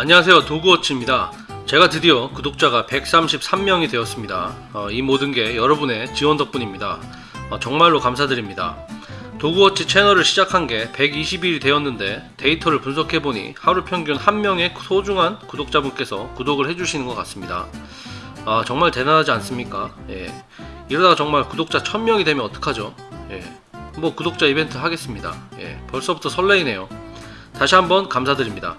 안녕하세요. 도구워치입니다. 제가 드디어 구독자가 133명이 되었습니다. 어, 이 모든 게 여러분의 지원 덕분입니다. 어, 정말로 감사드립니다. 도구워치 채널을 시작한 게 120일이 되었는데 데이터를 분석해보니 하루 평균 한 명의 소중한 구독자분께서 구독을 해주시는 것 같습니다. 아 정말 대단하지 않습니까? 예. 이러다가 정말 구독자 1000명이 되면 어떡하죠? 예. 뭐 구독자 이벤트 하겠습니다. 예. 벌써부터 설레이네요. 다시 한번 감사드립니다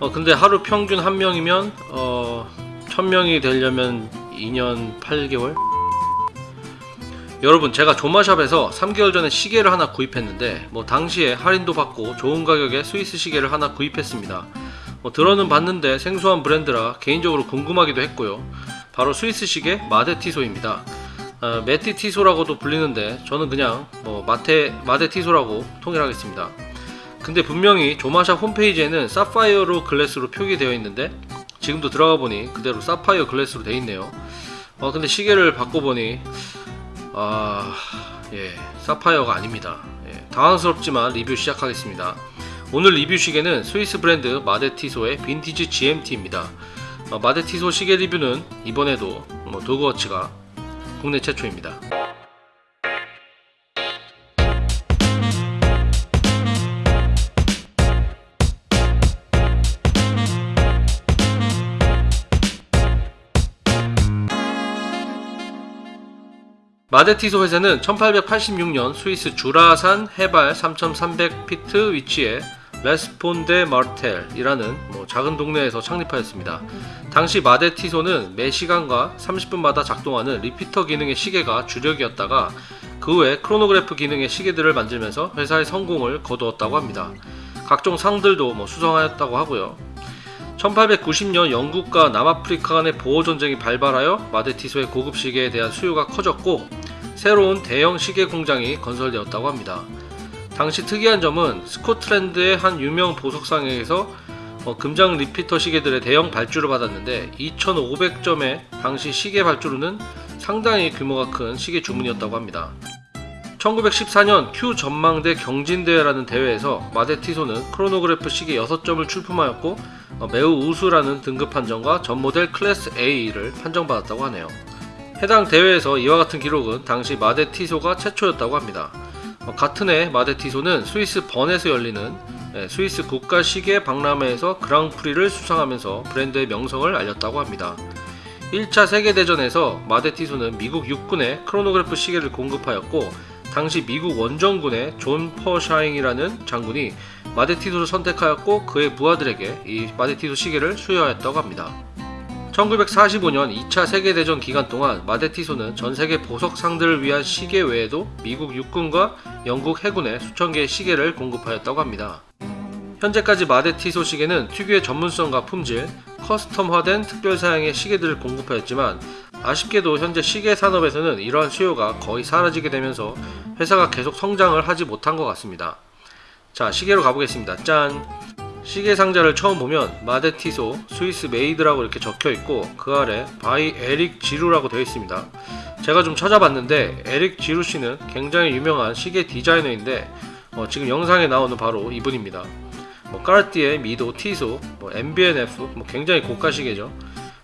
어 근데 하루 평균 한 명이면 어 1000명이 되려면 2년 8개월? 여러분 제가 조마샵에서 3개월 전에 시계를 하나 구입했는데 뭐 당시에 할인도 받고 좋은 가격에 스위스 시계를 하나 구입했습니다. 뭐 들어는 봤는데 생소한 브랜드라 개인적으로 궁금하기도 했고요. 바로 스위스 시계 마데티소입니다. 어, 메티티소라고도 불리는데 저는 그냥 뭐 마테 마데티소라고 통일하겠습니다 근데 분명히 조마샵 홈페이지에는 사파이어로 glass로 표기되어 있는데 지금도 들어가 보니 그대로 사파이어 glass로 되어 있네요. 어 근데 시계를 바꿔보니 아예 사파이어가 아닙니다. 예, 당황스럽지만 리뷰 시작하겠습니다. 오늘 리뷰 시계는 스위스 브랜드 마데티소의 빈티지 GMT입니다. 어, 마데티소 시계 리뷰는 이번에도 뭐 도그워치가 국내 최초입니다 마데티소 회사는 1886년 스위스 주라산 해발 3300피트 위치에 레스폰데 마르텔이라는 뭐 작은 동네에서 창립하였습니다. 당시 마데티소는 매 시간과 30분마다 작동하는 repeater 기능의 시계가 주력이었다가 그 외 크로노그래프 기능의 시계들을 만들면서 회사의 성공을 거두었다고 합니다. 각종 상들도 뭐 수상하였다고 하고요. 1890년 영국과 남아프리카 간의 보어 전쟁이 발발하여 마데티소의 고급 시계에 대한 수요가 커졌고 새로운 대형 시계 공장이 건설되었다고 합니다. 당시 특이한 점은 스코틀랜드의 한 유명 보석상에서 어, 금장 repeater 시계들의 대형 발주를 받았는데 2500점의 당시 시계 발주로는 상당히 규모가 큰 시계 주문이었다고 합니다. 1914년 큐 천문대 경진대회라는 대회에서 마데티소는 크로노그래프 시계 6점을 출품하였고 어, 매우 우수라는 등급 판정과 전 모델 class A를 판정받았다고 하네요. 해당 대회에서 이와 같은 기록은 당시 마데 티소가 최초였다고 합니다. 어, 같은 해 마데 티소는 스위스 번에서 열리는 예, 스위스 국가 시계 박람회에서 그랑프리를 수상하면서 브랜드의 명성을 알렸다고 합니다. 1차 세계대전에서 마데 티소는 미국 육군에 크로노그래프 시계를 공급하였고 당시 미국 원정군의 존 퍼샤잉이라는 장군이 마데티소를 선택하였고 그의 부하들에게 이 마데티소 시계를 수여하였다고 합니다. 1945년 2차 세계대전 기간 동안 마데티소는 전세계 보석상들을 위한 시계 외에도 미국 육군과 영국 해군에 수천 개의 시계를 공급하였다고 합니다. 현재까지 마데티소 시계는 특유의 전문성과 품질, custom화된 특별사양의 시계들을 공급하였지만 아쉽게도 현재 시계 산업에서는 이러한 수요가 거의 사라지게 되면서 회사가 계속 성장을 하지 못한 것 같습니다. 자 시계로 가보겠습니다. 짠! 시계 상자를 처음 보면 마데티소 Swiss Made라고 이렇게 적혀 있고 그 아래 by 에릭 지루라고 되어 있습니다. 제가 좀 찾아봤는데 에릭 지루 씨는 굉장히 유명한 시계 디자이너인데 어, 지금 영상에 나오는 바로 이분입니다. 뭐 까르띠에, 미도, 티소, 뭐 MB&F 뭐 굉장히 고가 시계죠.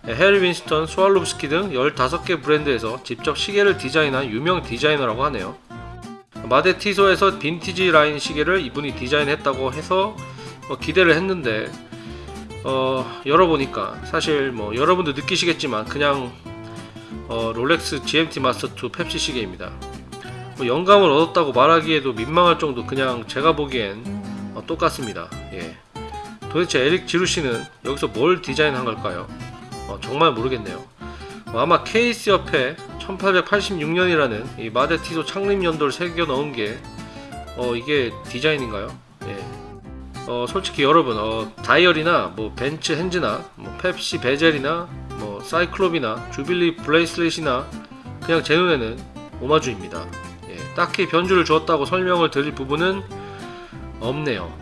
해리 윈스턴, 스와로브스키 등 15개 브랜드에서 직접 시계를 디자인한 유명 디자이너라고 하네요. 마데티소에서 빈티지 라인 시계를 이분이 디자인했다고 해서 뭐 기대를 했는데 어, 열어보니까 사실 뭐 여러분도 느끼시겠지만 그냥 어, 롤렉스 GMT 마스터 2 펩시 시계입니다. 뭐 영감을 얻었다고 말하기에도 민망할 정도 그냥 제가 보기엔 어, 똑같습니다. 예. 도대체 에릭 지루씨는 여기서 뭘 디자인한 걸까요? 어, 정말 모르겠네요. 어, 아마 케이스 옆에 1886년이라는 이 마데티소 창립 연도를 새겨 넣은 게 어, 이게 디자인인가요? 예. 어, 솔직히 여러분 어, 다이얼이나 뭐 벤츠 hands나 뭐 펩시 bezel이나 뭐 cyclops나 jubilee bracelet이나 그냥 제 눈에는 오마주입니다. 예, 딱히 변주를 주었다고 설명을 드릴 부분은 없네요.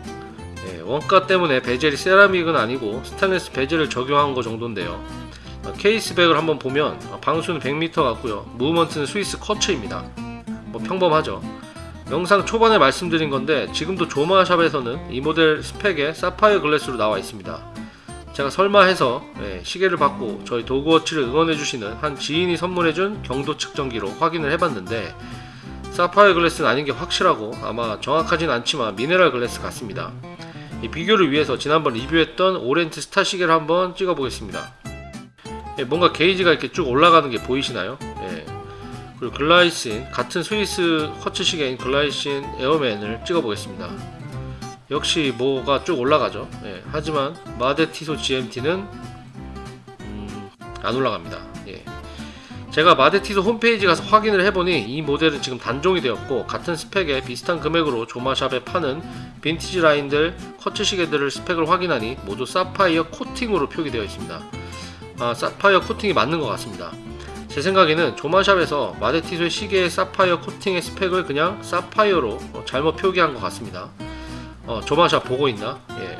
예, 원가 때문에 bezel이 세라믹은 아니고 스테인리스 bezel을 적용한 거 정도인데요. 어, case back을 한번 보면 어, 방수는 100m 같고요. movement는 스위스 quartz입니다. 뭐 평범하죠. 영상 초반에 말씀드린 건데 지금도 조마샵에서는 이 모델 스펙에 사파이어 glass로 나와 있습니다 제가 설마 해서 예, 시계를 받고 저희 도그워치를 응원해주시는 한 지인이 선물해준 경도 측정기로 확인을 해봤는데 사파이어 glass는 아닌 게 확실하고 아마 정확하진 않지만 미네랄 glass 같습니다. 이 비교를 위해서 지난번 리뷰했던 오리엔트 스타 시계를 한번 찍어보겠습니다. 예, 뭔가 게이지가 이렇게 쭉 올라가는 게 보이시나요? 예. 그리고 글라이신 같은 스위스 허츠 시계인 글라이신 에어맨을 찍어 보겠습니다. 역시 뭐가 쭉 올라가죠. 예, 하지만 마데티소 GMT는 음, 안 올라갑니다. 예. 제가 마데티소 홈페이지 가서 확인을 해보니 이 모델은 지금 단종이 되었고 같은 스펙에 비슷한 금액으로 조마샵에 파는 빈티지 라인들 quartz 시계들을 스펙을 확인하니 모두 사파이어 코팅으로 표기되어 있습니다. 아, 사파이어 코팅이 맞는 것 같습니다. 제 생각에는 조마샵에서 마데티소의 시계의 사파이어 코팅의 스펙을 그냥 사파이어로 어, 잘못 표기한 것 같습니다. 어, 조마샵 보고 있나? 예.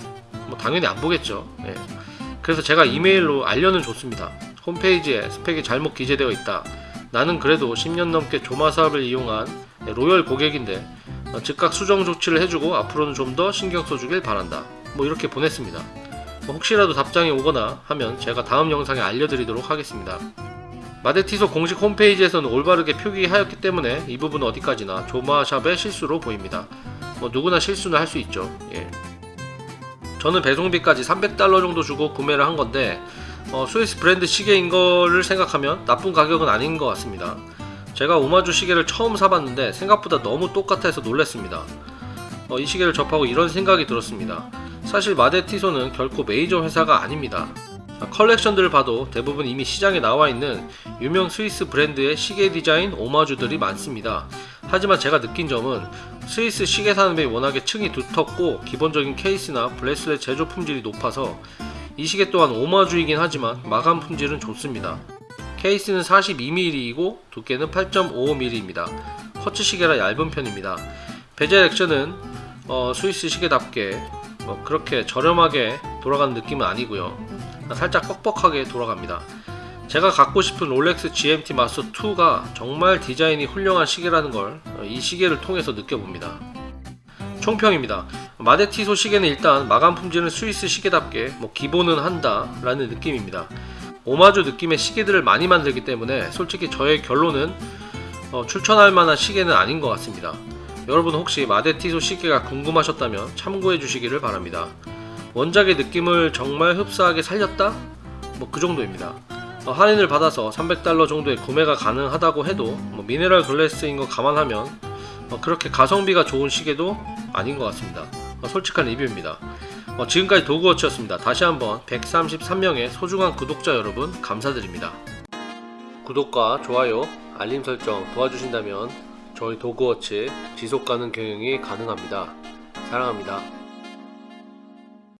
뭐 당연히 안 보겠죠. 예. 그래서 제가 이메일로 알려는 줬습니다. 홈페이지에 스펙이 잘못 기재되어 있다. 나는 그래도 10년 넘게 조마 사업을 이용한 로열 고객인데 어, 즉각 수정 조치를 해주고 앞으로는 좀 더 신경 써주길 바란다. 뭐 이렇게 보냈습니다. 뭐 혹시라도 답장이 오거나 하면 제가 다음 영상에 알려드리도록 하겠습니다. 마데티소 공식 홈페이지에서는 올바르게 표기하였기 때문에 이 부분 어디까지나 조마샵의 실수로 보입니다. 뭐 누구나 실수는 할 수 있죠. 예. 저는 배송비까지 300달러 정도 주고 구매를 한 건데 어, 스위스 브랜드 시계인 거를 생각하면 나쁜 가격은 아닌 것 같습니다. 제가 오마주 시계를 처음 사봤는데 생각보다 너무 똑같아서 놀랐습니다. 어, 이 시계를 접하고 이런 생각이 들었습니다. 사실 마데티소는 결코 메이저 회사가 아닙니다. 컬렉션들을 봐도 대부분 이미 시장에 나와 있는 유명 스위스 브랜드의 시계 디자인 오마주들이 많습니다. 하지만 제가 느낀 점은 스위스 시계 산업이 워낙에 층이 두텁고 기본적인 케이스나 브레슬렛 제조 품질이 높아서 이 시계 또한 오마주이긴 하지만 마감 품질은 좋습니다. 케이스는 42mm이고 두께는 8.55mm입니다. 커츠 시계라 얇은 편입니다. 베젤 액션은 어, 스위스 시계답게 뭐 그렇게 저렴하게 돌아가는 느낌은 아니고요. 살짝 뻑뻑하게 돌아갑니다. 제가 갖고 싶은 롤렉스 GMT 마스터 2가 정말 디자인이 훌륭한 시계라는 걸 이 시계를 통해서 느껴봅니다. 총평입니다. 마데티소 시계는 일단 마감 품질은 스위스 시계답게 뭐 기본은 한다 라는 느낌입니다. 오마주 느낌의 시계들을 많이 만들기 때문에 솔직히 저의 결론은 어, 추천할 만한 시계는 아닌 것 같습니다. 여러분 혹시 마데티소 시계가 궁금하셨다면 참고해 주시기를 바랍니다. 원작의 느낌을 정말 흡사하게 살렸다? 뭐 그 정도입니다. 어, 할인을 받아서 300달러 정도의 구매가 가능하다고 해도 뭐 미네랄 글래스인 거 감안하면 어, 그렇게 가성비가 좋은 시계도 아닌 것 같습니다. 어, 솔직한 리뷰입니다. 어, 지금까지 도그워치였습니다. 다시 한번 133명의 소중한 구독자 여러분 감사드립니다. 구독과 좋아요, 알림 설정 도와주신다면 저희 도그워치 지속가능 경영이 가능합니다. 사랑합니다.